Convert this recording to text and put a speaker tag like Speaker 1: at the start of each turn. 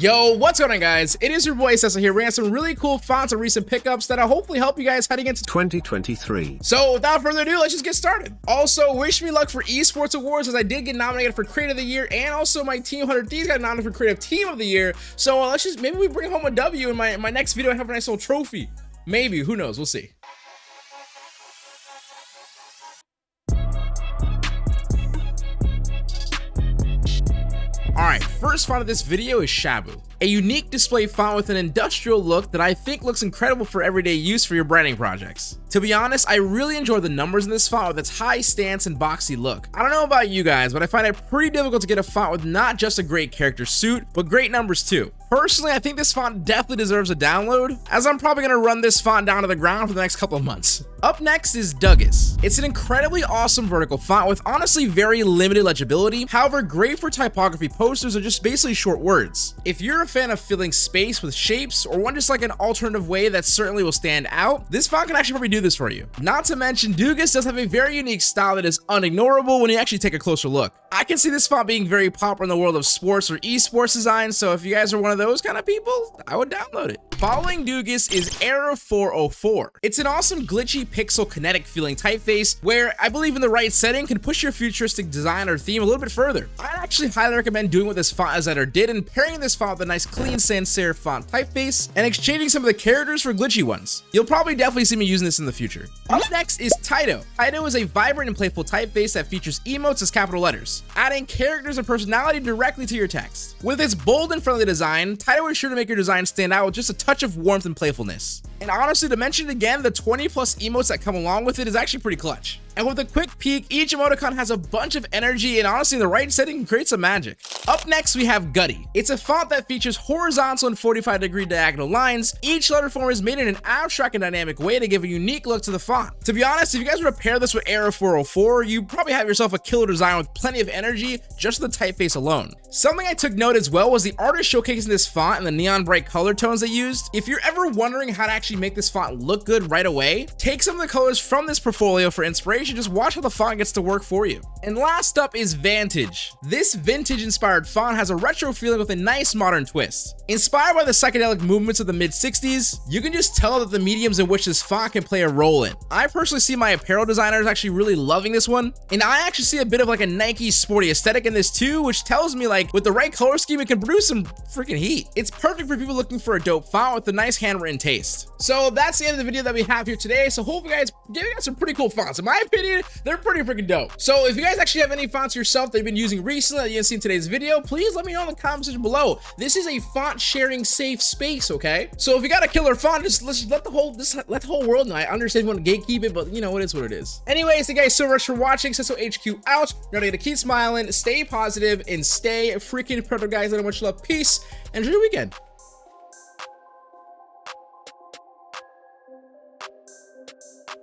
Speaker 1: Yo, what's going on guys? It is your boy Cecil here, bringing some really cool fonts and recent pickups that'll hopefully help you guys heading into
Speaker 2: 2023.
Speaker 1: So without further ado, let's just get started. Also, wish me luck for Esports Awards as I did get nominated for Creative of the Year and also my Team 100 Thieves got nominated for Creative Team of the Year. So uh, let's just, maybe we bring home a W in my, my next video and have a nice little trophy. Maybe, who knows, we'll see. Alright, first font of this video is Shabu, a unique display font with an industrial look that I think looks incredible for everyday use for your branding projects. To be honest, I really enjoy the numbers in this font with its high stance and boxy look. I don't know about you guys, but I find it pretty difficult to get a font with not just a great character suit, but great numbers too. Personally, I think this font definitely deserves a download, as I'm probably going to run this font down to the ground for the next couple of months. Up next is Duggus. It's an incredibly awesome vertical font with honestly very limited legibility, however great for typography posters or just basically short words. If you're a fan of filling space with shapes or want just like an alternative way that certainly will stand out, this font can actually probably do this for you. Not to mention, Duggus does have a very unique style that is unignorable when you actually take a closer look. I can see this font being very popular in the world of sports or esports design, so if you guys are one of those kind of people, I would download it. Following Duggus is Error 404. It's an awesome glitchy pixel kinetic feeling typeface where I believe in the right setting can push your futuristic design or theme a little bit further. I'd actually highly recommend doing what this font designer did and pairing this font with a nice clean sans serif font typeface and exchanging some of the characters for glitchy ones. You'll probably definitely see me using this in the future. Up next is Taito. Taito is a vibrant and playful typeface that features emotes as capital letters, adding characters and personality directly to your text. With its bold and friendly design, Taito is sure to make your design stand out with just a touch of warmth and playfulness. And honestly, to mention it again, the 20 plus emotes that come along with it is actually pretty clutch. And with a quick peek, each emoticon has a bunch of energy and honestly the right setting creates create some magic. Up next, we have Gutty. It's a font that features horizontal and 45 degree diagonal lines. Each letter form is made in an abstract and dynamic way to give a unique look to the font. To be honest, if you guys were to pair this with Error 404, you probably have yourself a killer design with plenty of energy just the typeface alone. Something I took note as well was the artist showcasing this font and the neon bright color tones they used. If you're ever wondering how to actually make this font look good right away, take some of the colors from this portfolio for inspiration, just watch how the font gets to work for you. And last up is Vantage. This vintage inspired font has a retro feeling with a nice modern twist. Inspired by the psychedelic movements of the mid 60s, you can just tell that the mediums in which this font can play a role in. I personally see my apparel designers actually really loving this one, and I actually see a bit of like a Nike sporty aesthetic in this too, which tells me like with the right color scheme, it can produce some freaking heat. It's perfect for people looking for a dope font with a nice handwritten taste. So that's the end of the video that we have here today. So hope you guys give you guys some pretty cool fonts. In my opinion, they're pretty freaking dope. So if you guys actually have any fonts yourself that you've been using recently that you didn't see in today's video, please let me know in the comment section below. This is a font sharing safe space, okay? So if you got a killer font, just let's let the whole this let the whole world know. I understand you want to gatekeep it, but you know it is what it is. Anyways, thank you guys so much for watching. Cecil HQ out. Remember to keep smiling, stay positive, and stay freaking productive, guys. I much love. Peace. and Enjoy your weekend. Thank you.